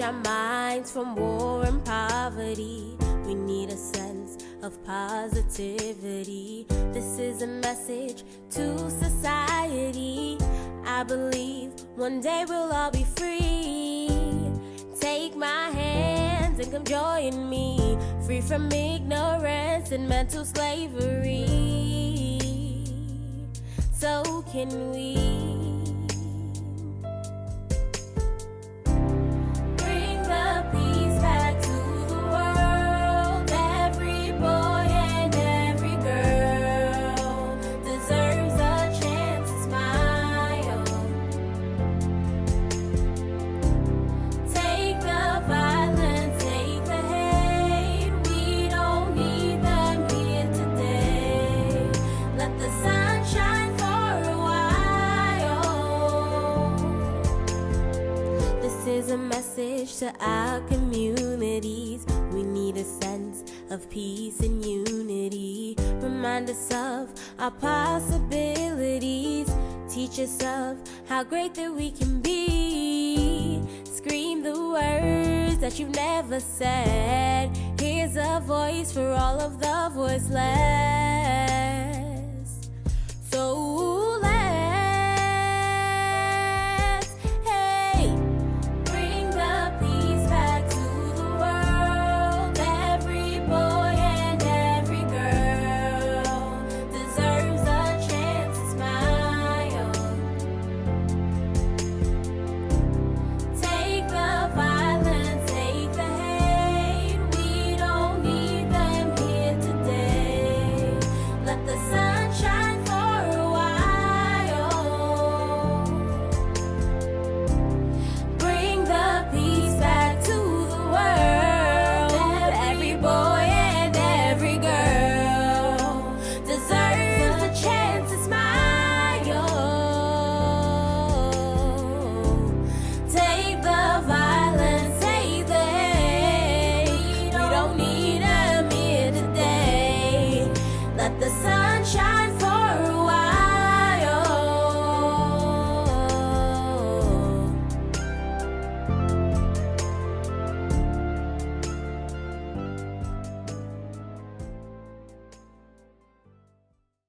our minds from war and poverty. We need a sense of positivity. This is a message to society. I believe one day we'll all be free. Take my hands and come join me, free from ignorance and mental slavery. So can we? Message to our communities. We need a sense of peace and unity. Remind us of our possibilities. Teach us of how great that we can be. Scream the words that you've never said. Here's a voice for all of the voiceless.